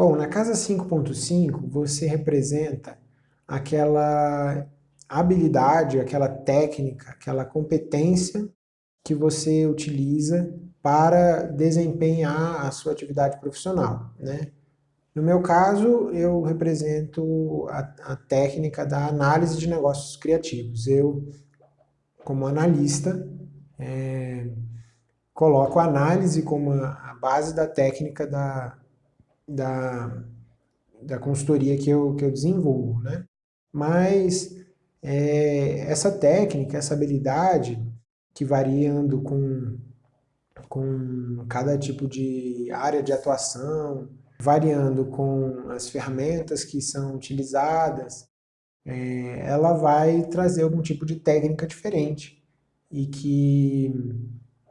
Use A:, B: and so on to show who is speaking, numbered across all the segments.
A: Bom, na casa 5.5 você representa aquela habilidade, aquela técnica, aquela competência que você utiliza para desempenhar a sua atividade profissional. Né? No meu caso, eu represento a, a técnica da análise de negócios criativos. Eu, como analista, é, coloco a análise como a, a base da técnica da, da, da consultoria que eu, que eu desenvolvo. Né? Mas é, essa técnica, essa habilidade, que variando com, com cada tipo de área de atuação, variando com as ferramentas que são utilizadas, é, ela vai trazer algum tipo de técnica diferente e que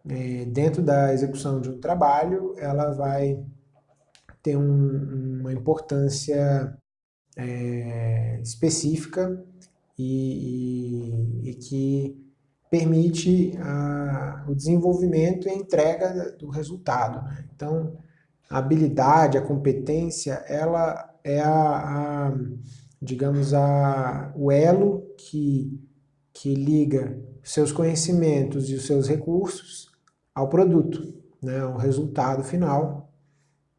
A: é, dentro da execução de um trabalho ela vai ter um, uma importância é, específica e, e, e que permite a, o desenvolvimento e a entrega do resultado. Né? Então, a habilidade, a competência, ela é a, a digamos, a, o elo que, que liga seus conhecimentos e os seus recursos ao produto, né, ao resultado final,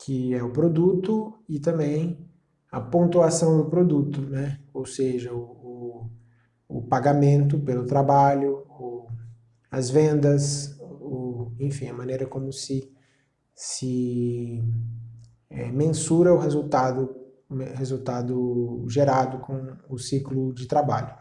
A: que é o produto e também a pontuação do produto, né, ou seja, o, o, o pagamento pelo trabalho, o, as vendas, o, enfim, a maneira como se se é, mensura o resultado, resultado gerado com o ciclo de trabalho.